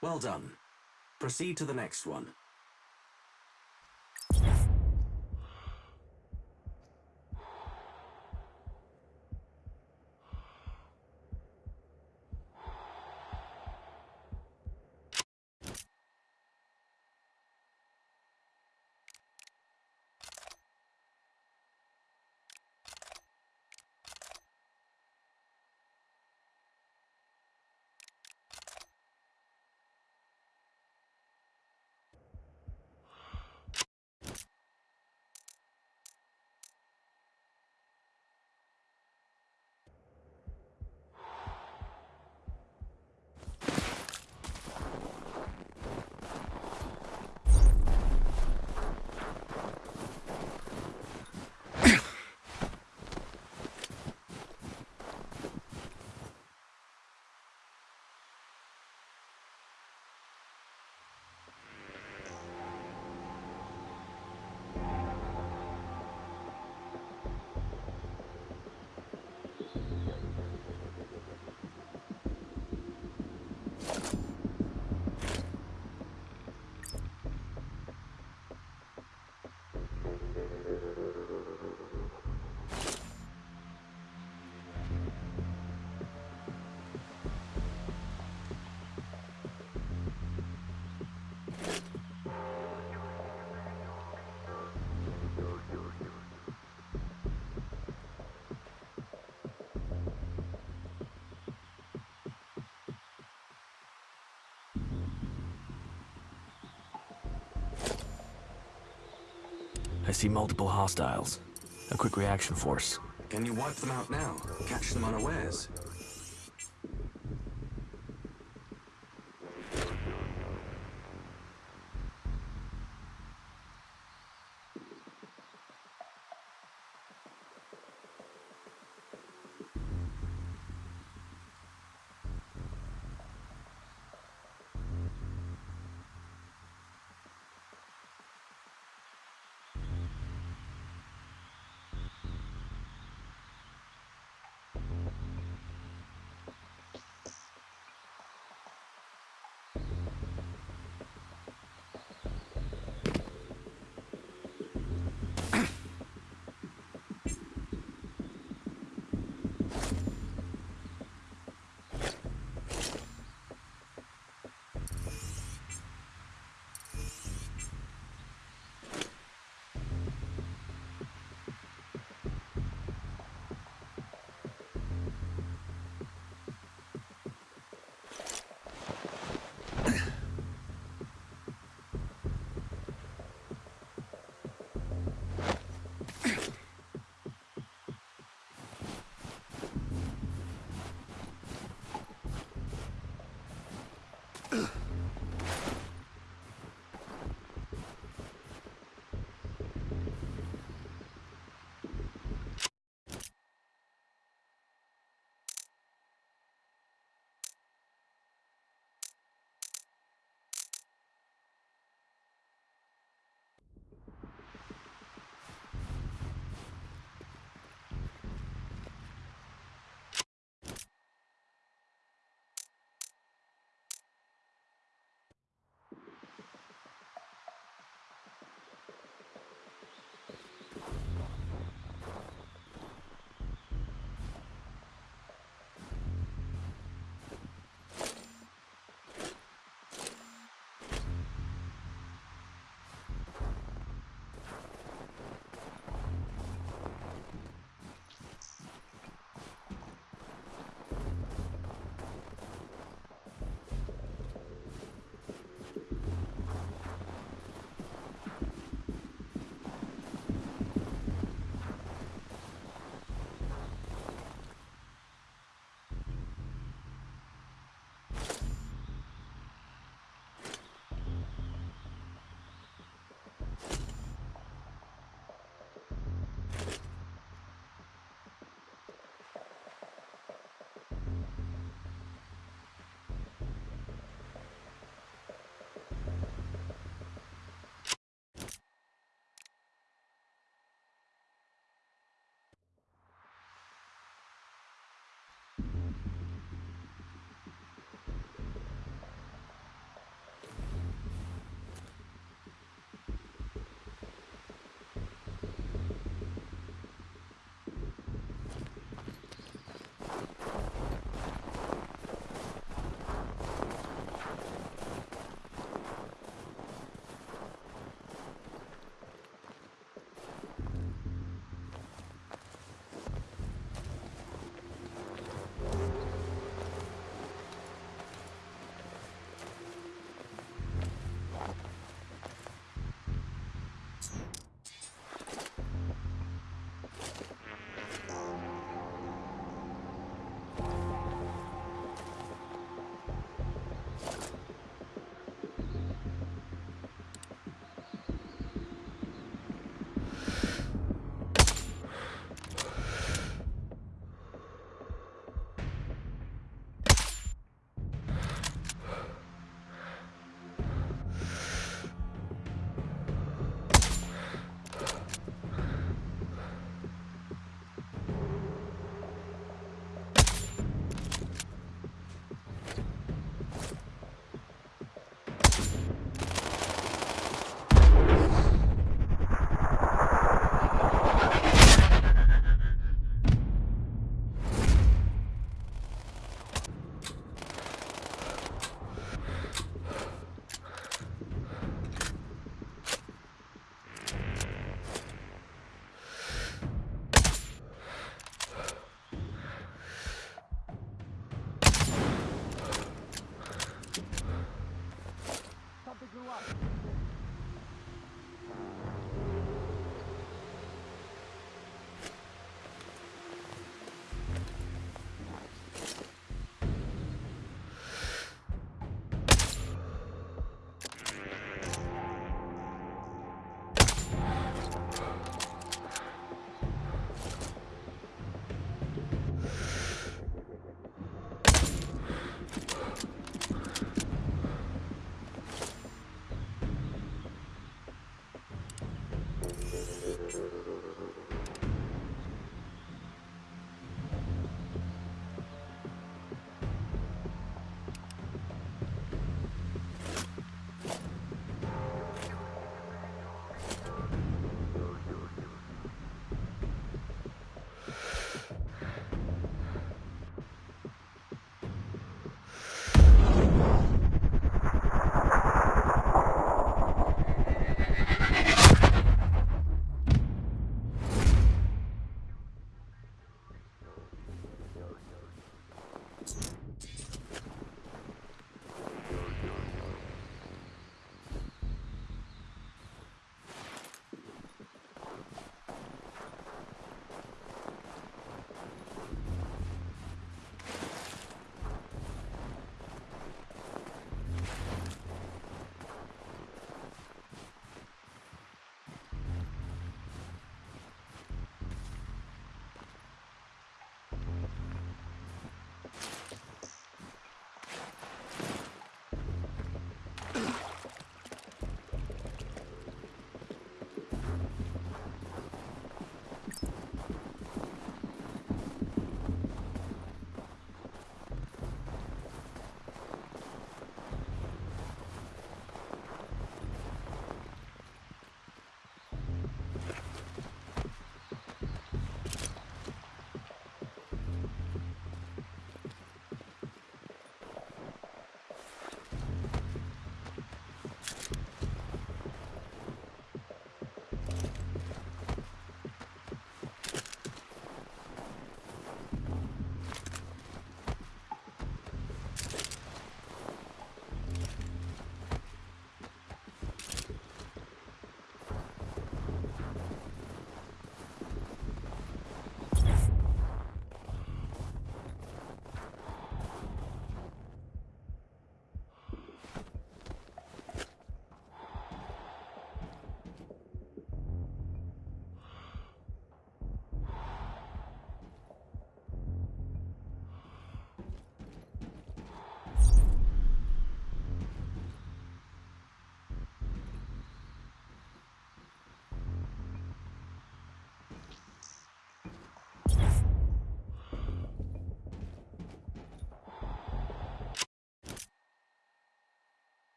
Well done. Proceed to the next one. I see multiple hostiles. A quick reaction force. Can you wipe them out now? Catch them unawares?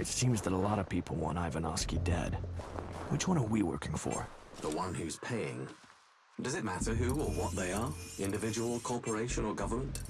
It seems that a lot of people want Ivanovsky dead. Which one are we working for? The one who's paying. Does it matter who or what they are? Individual, corporation, or government?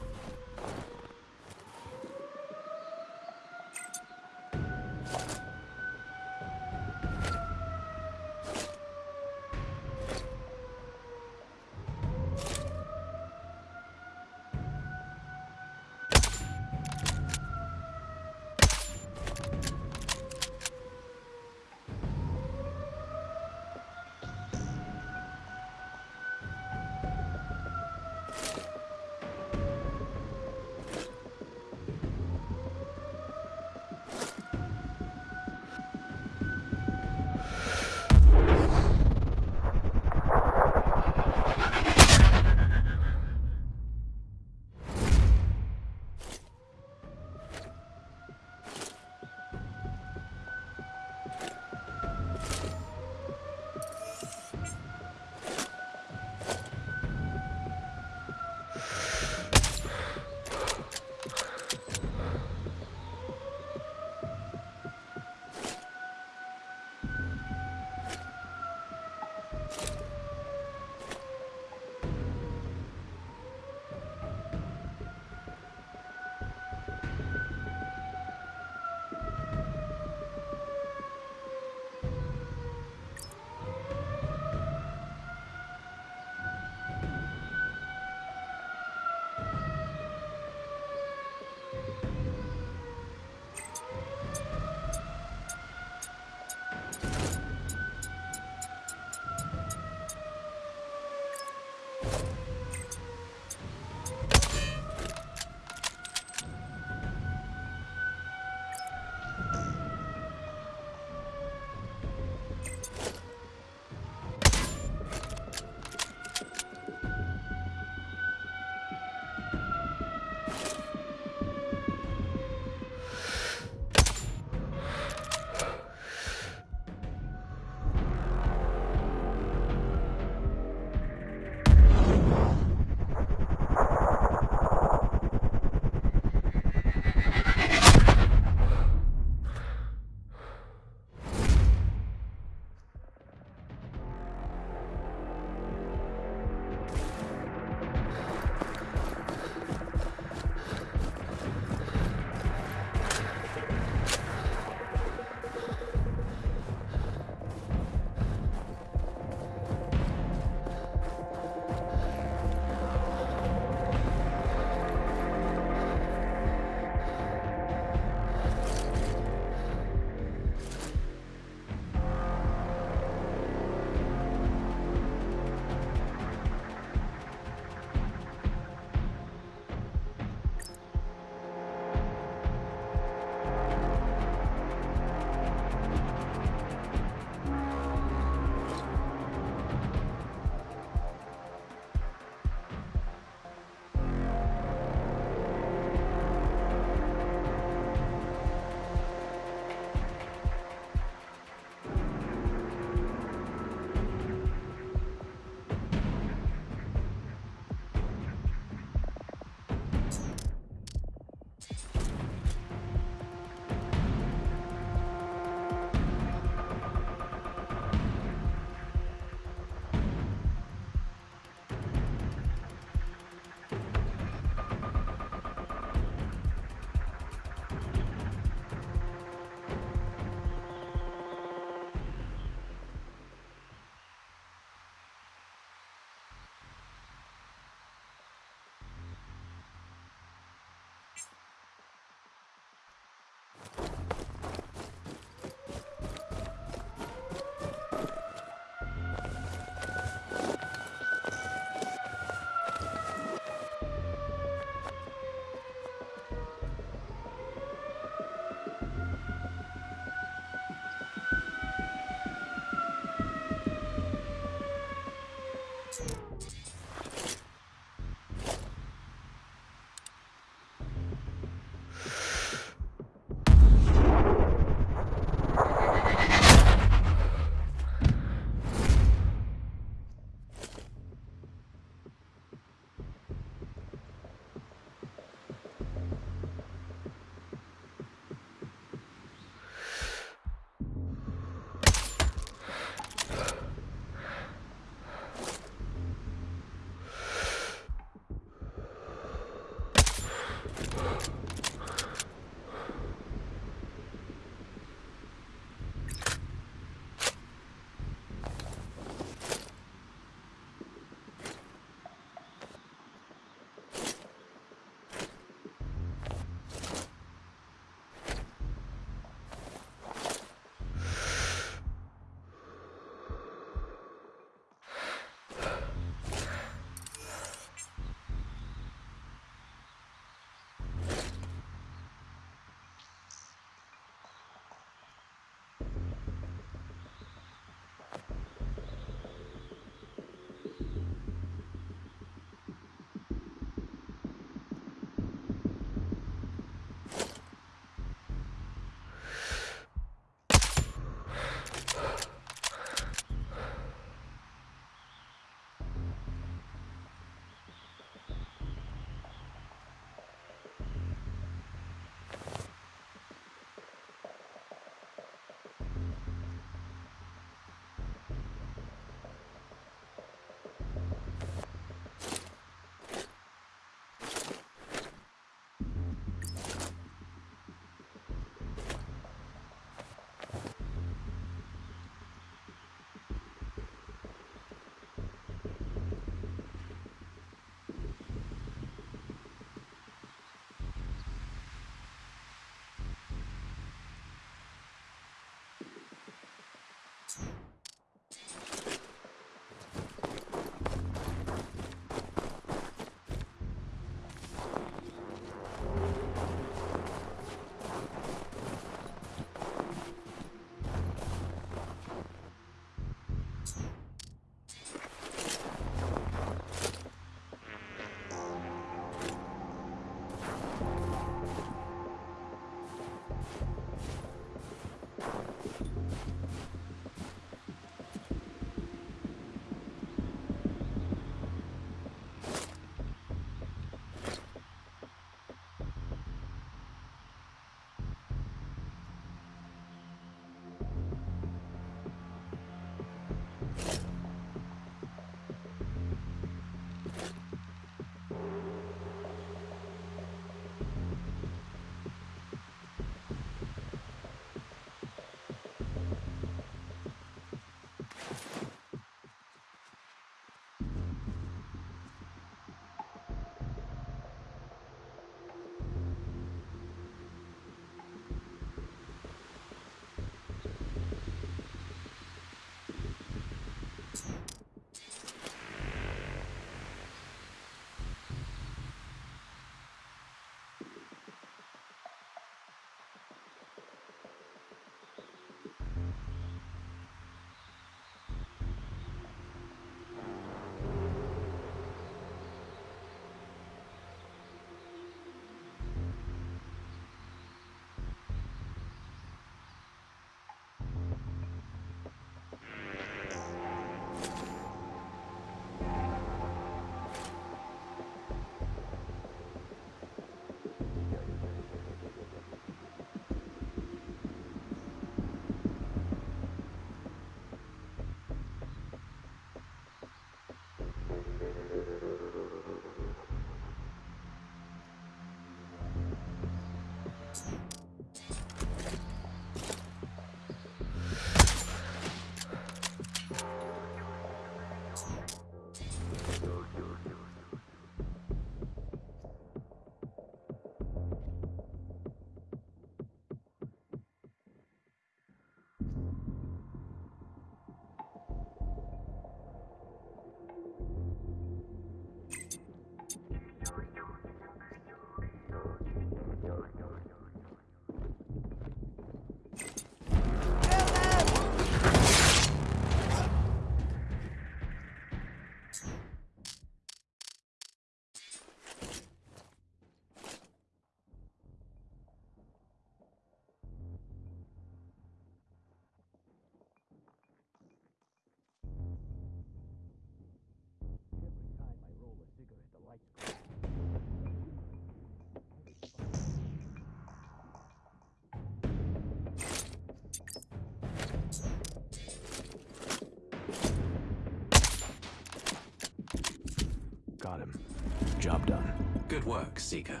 Job done. Good work, Seeker.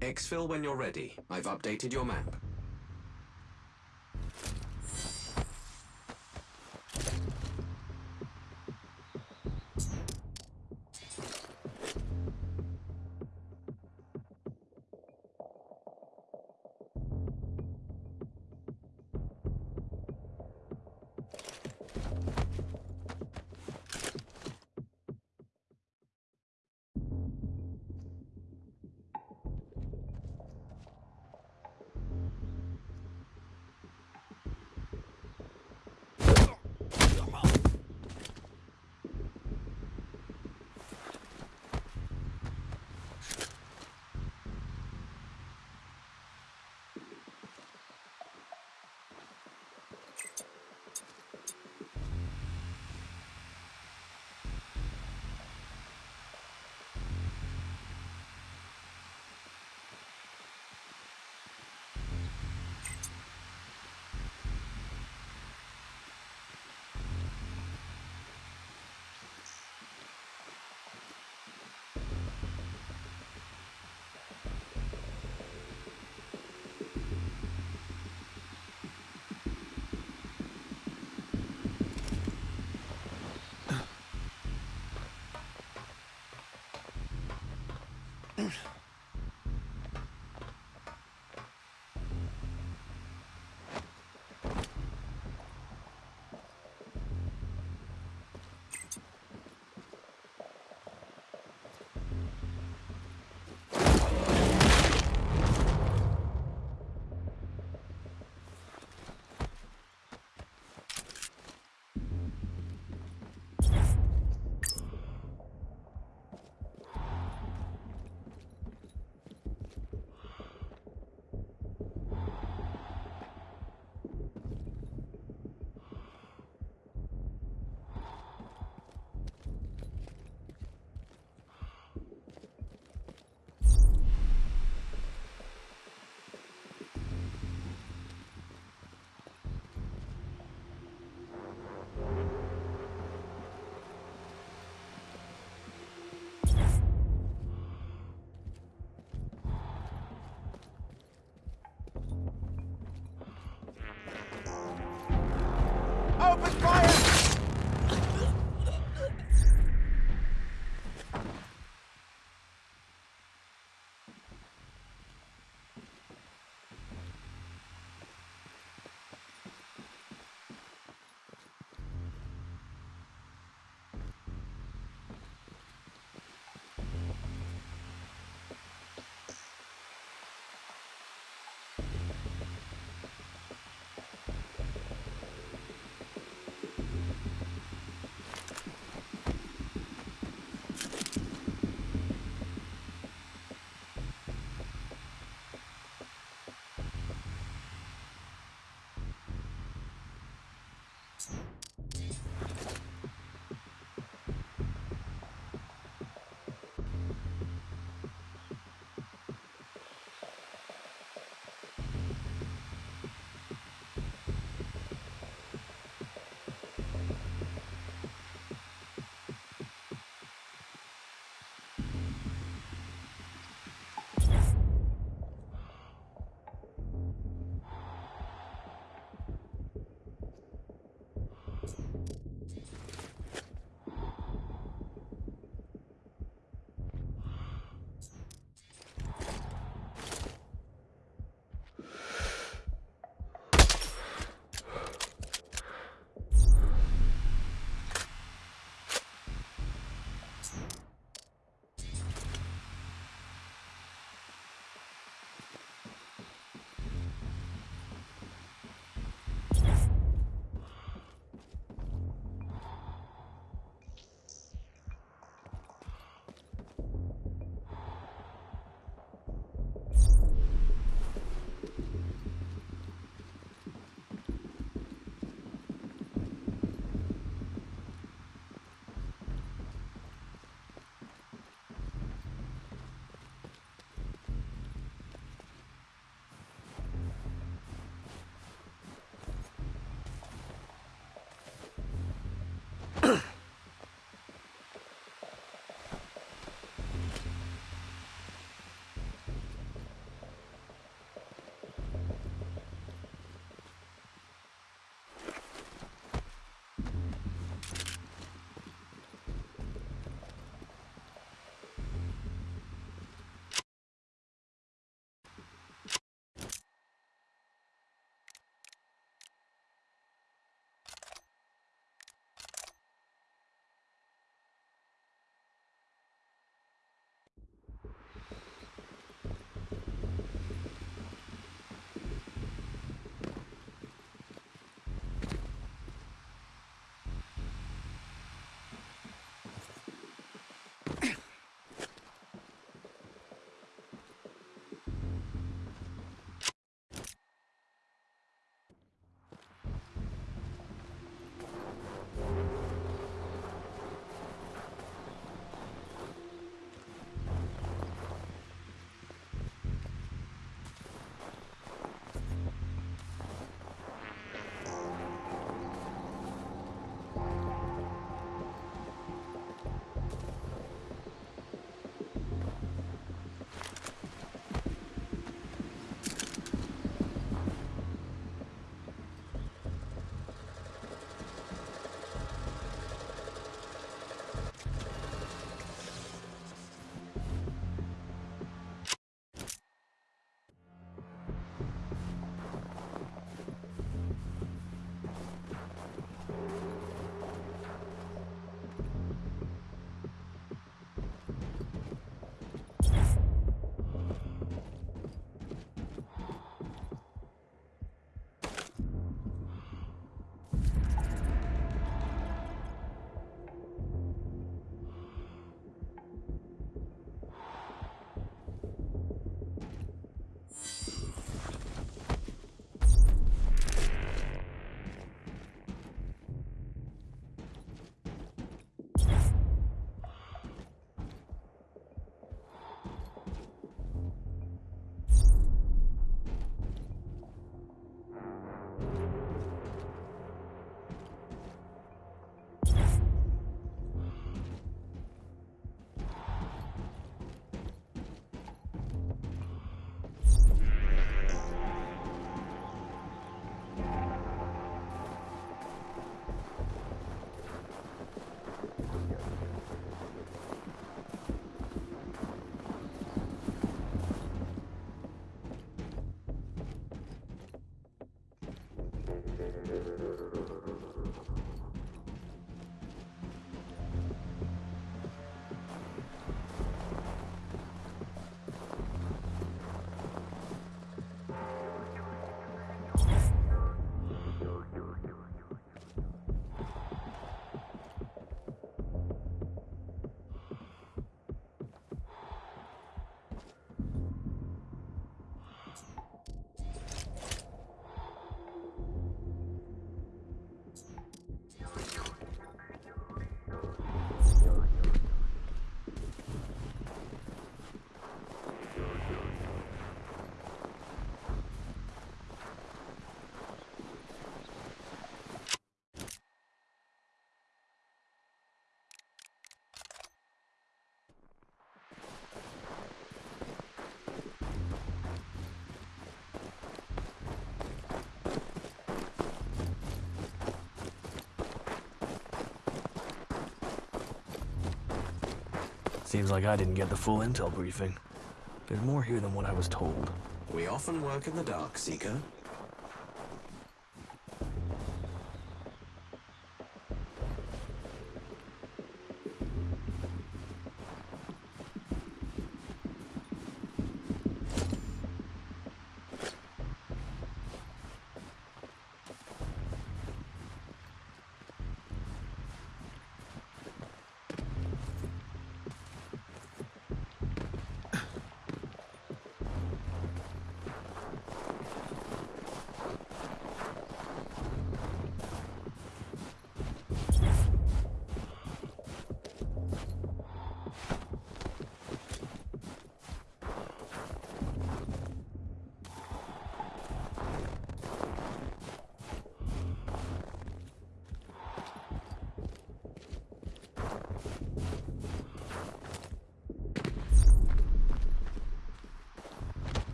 Exfil when you're ready. I've updated your map. Seems like I didn't get the full intel briefing. There's more here than what I was told. We often work in the dark, Seeker.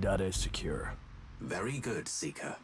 Data is secure. Very good, Seeker.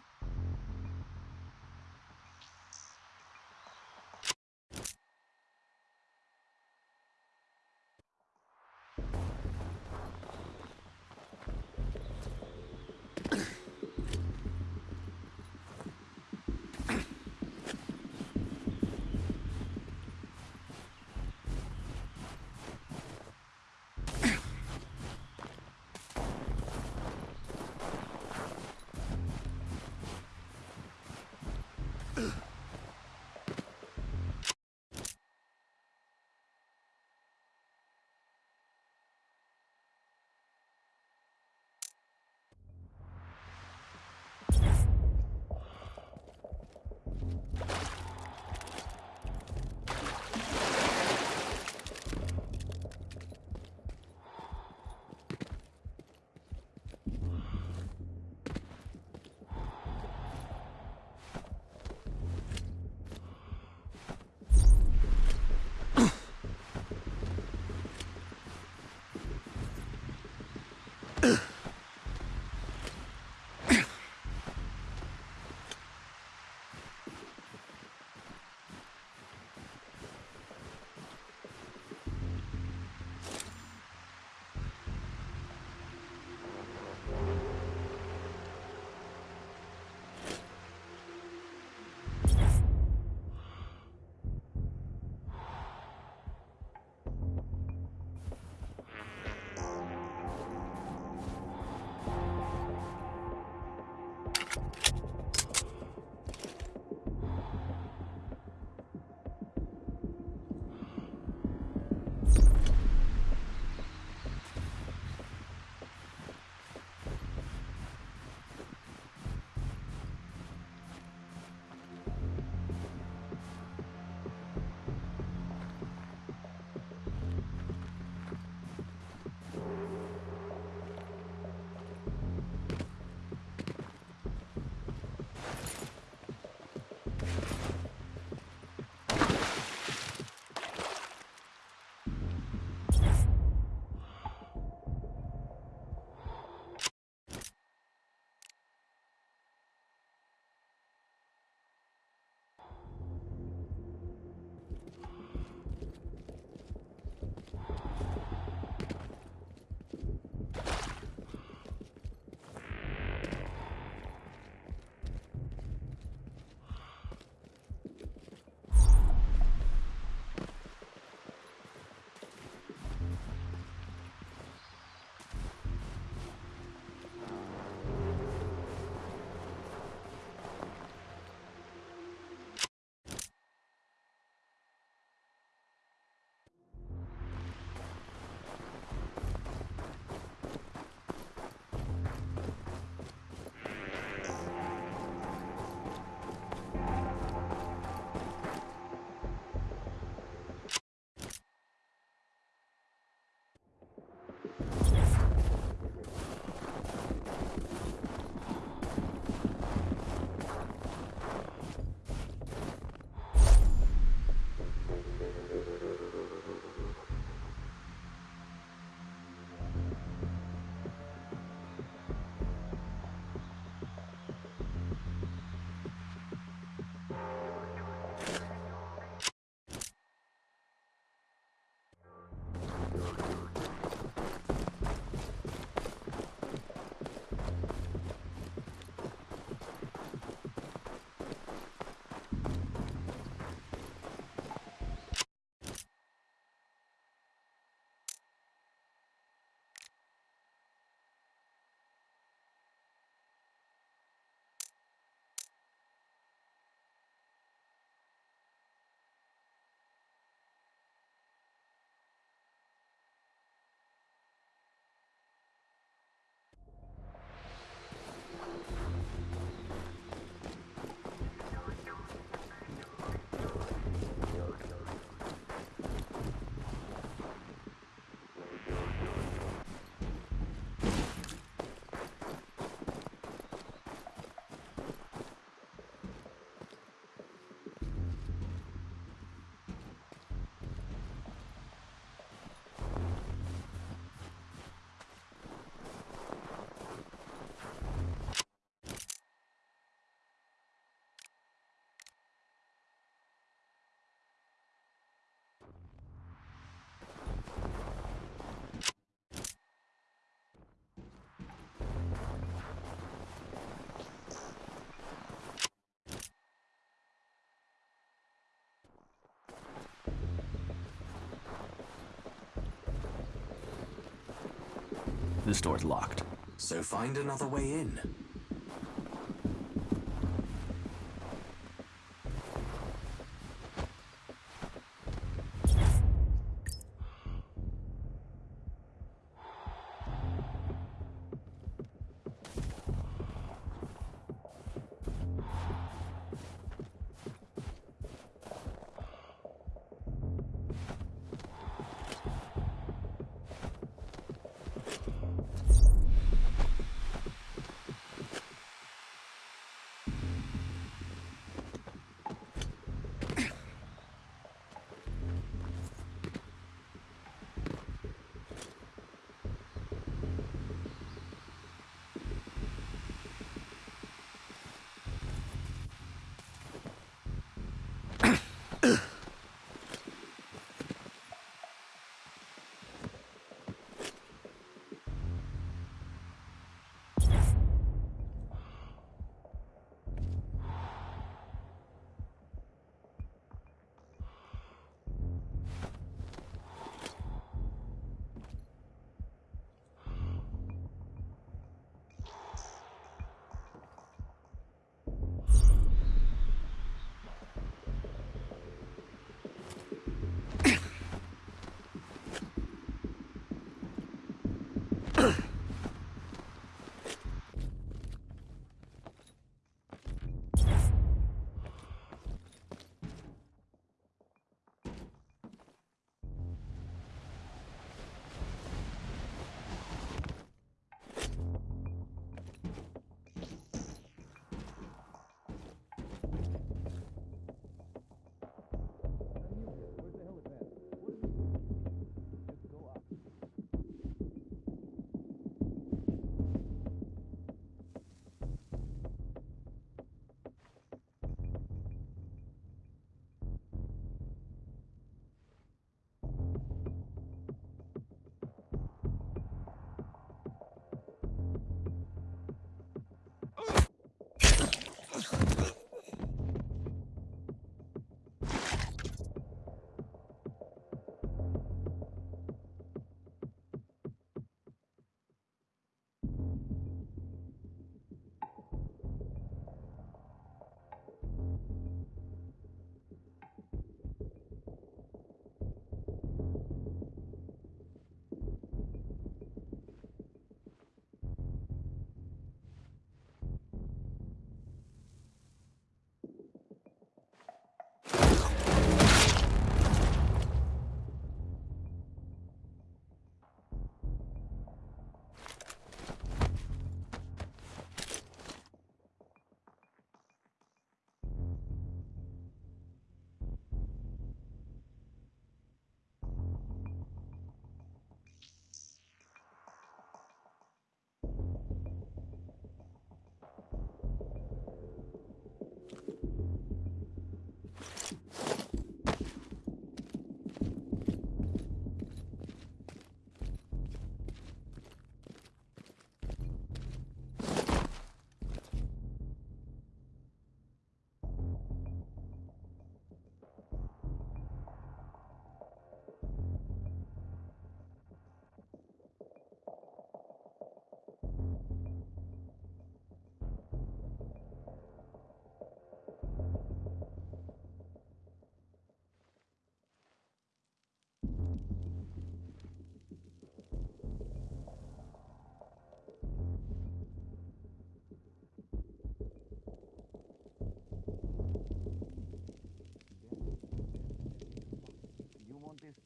This door's locked. So find another way in.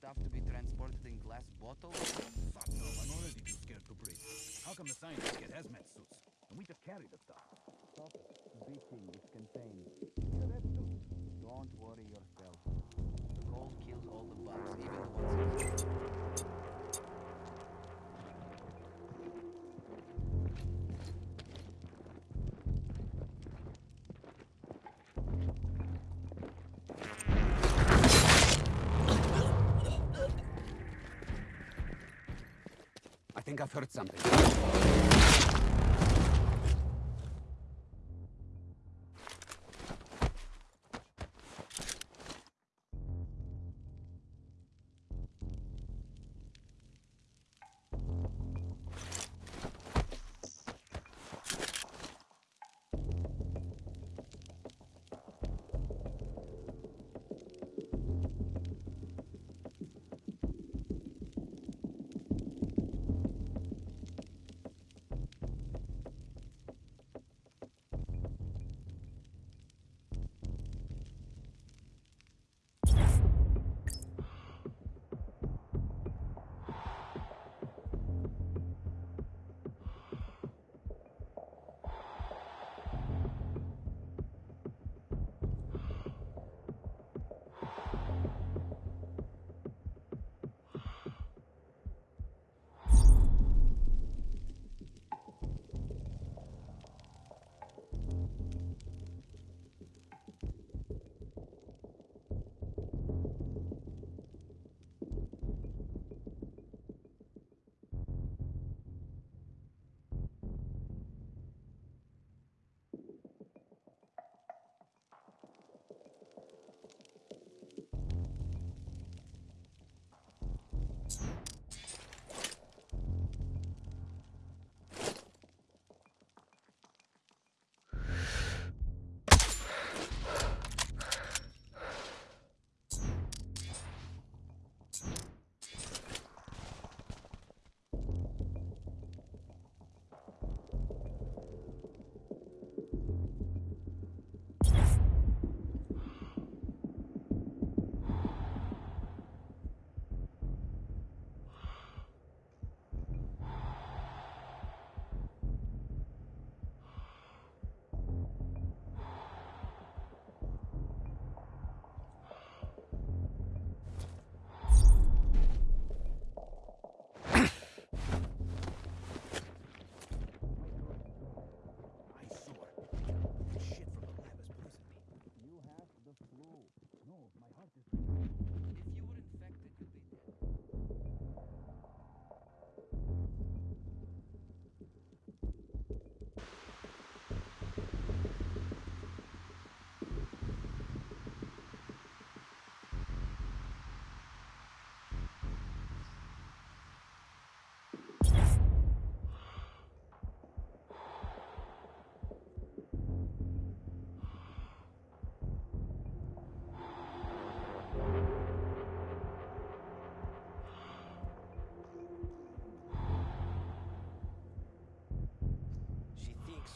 Stuff to be transported in glass bottles? Fuck no, I'm already too scared to breathe. How come the scientists get hazmat suits? And we just carry the stuff. Stop bitching, it's contained. Yeah, that too. Don't worry yourself. The cold kills all the bugs, even the ones think I've heard something.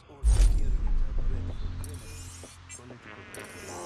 or security at Redford Criminal. Political.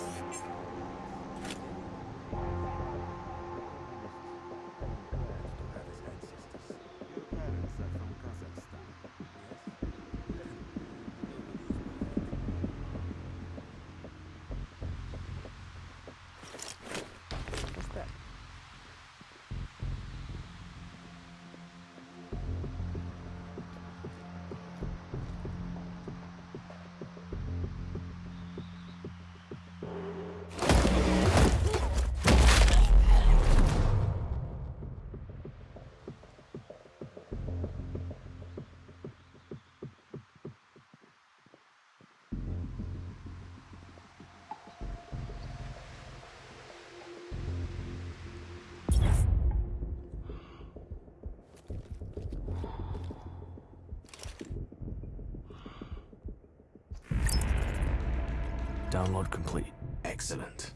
Download complete. Excellent.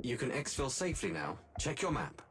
You can exfil safely now. Check your map.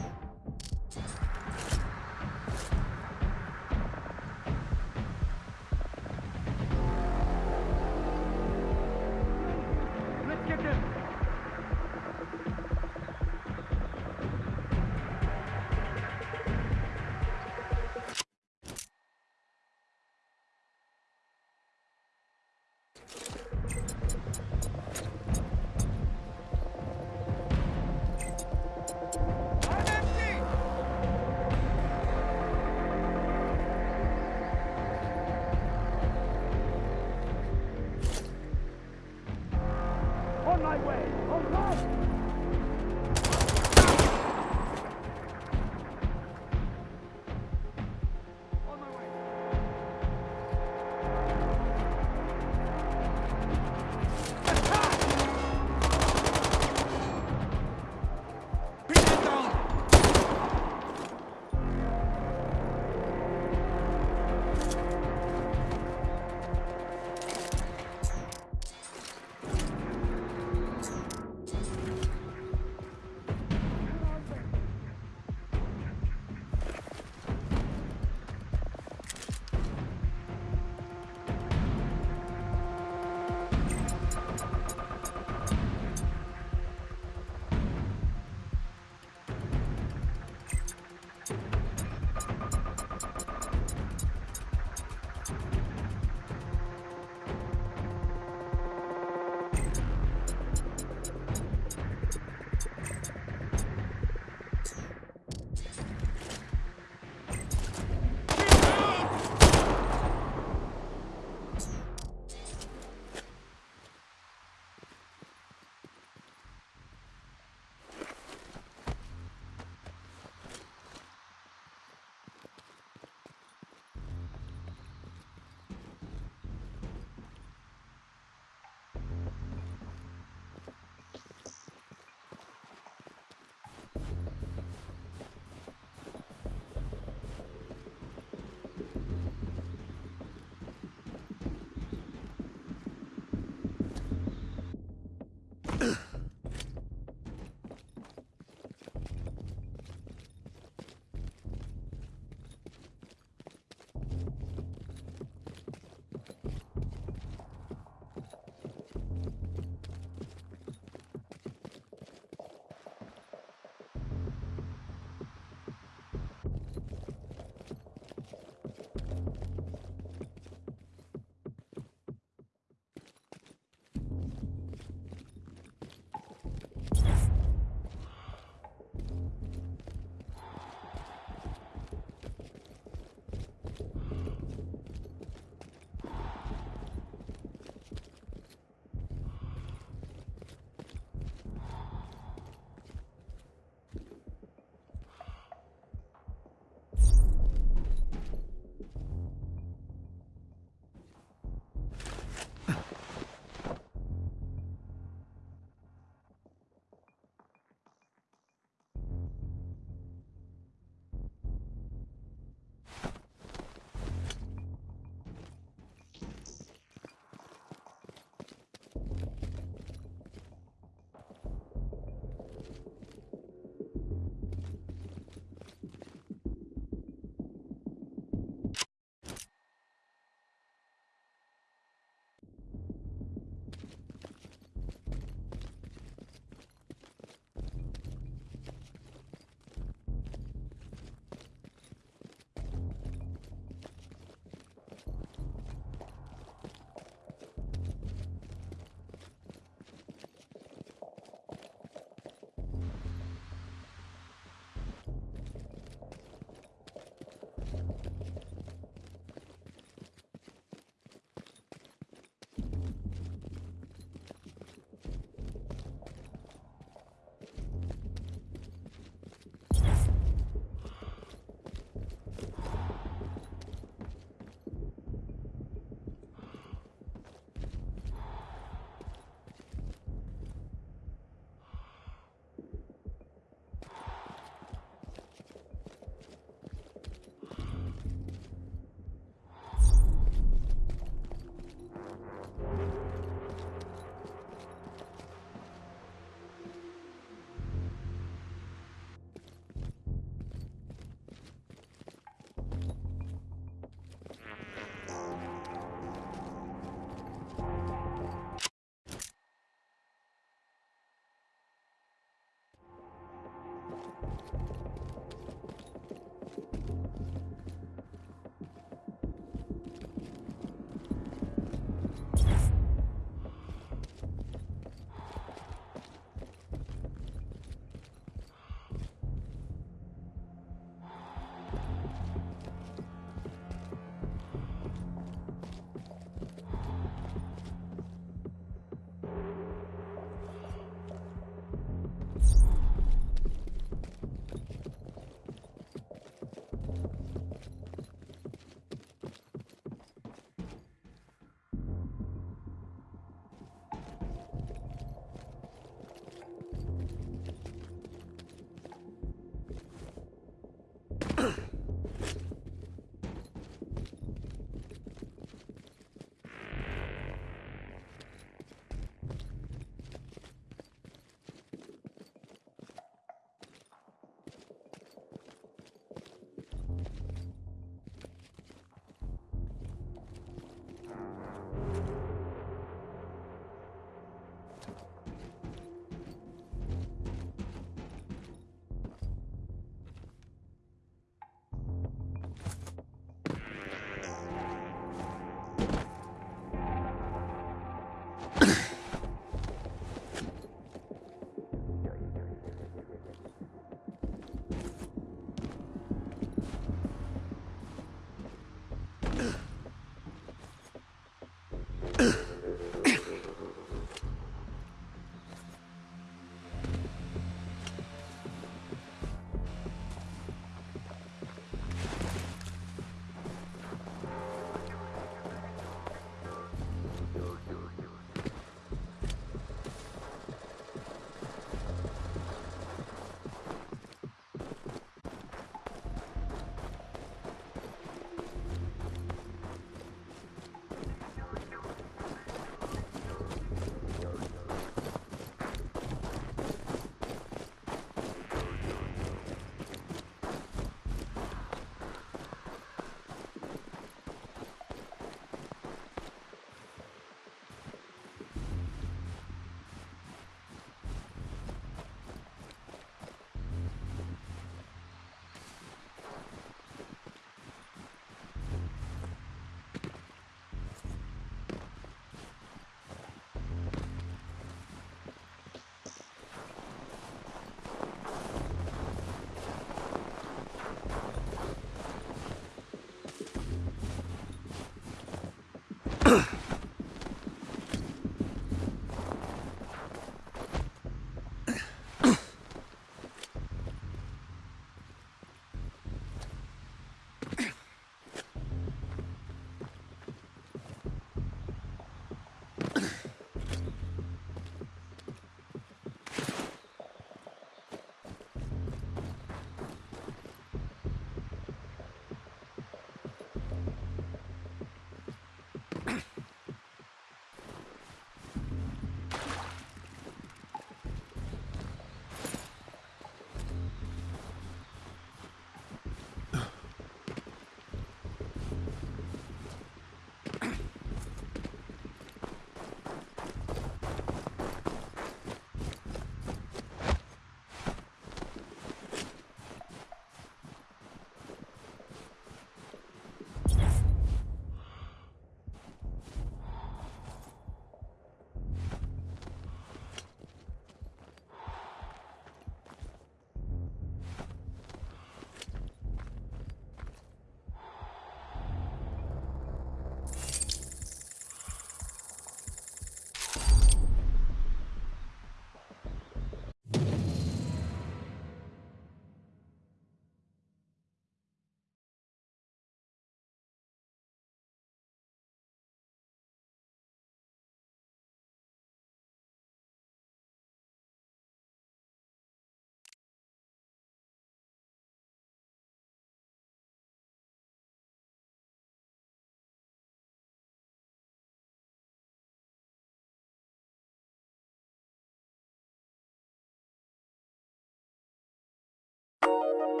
Thank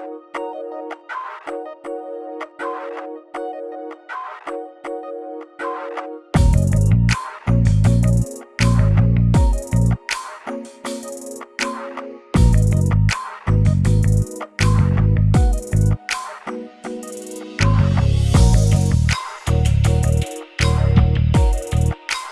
you.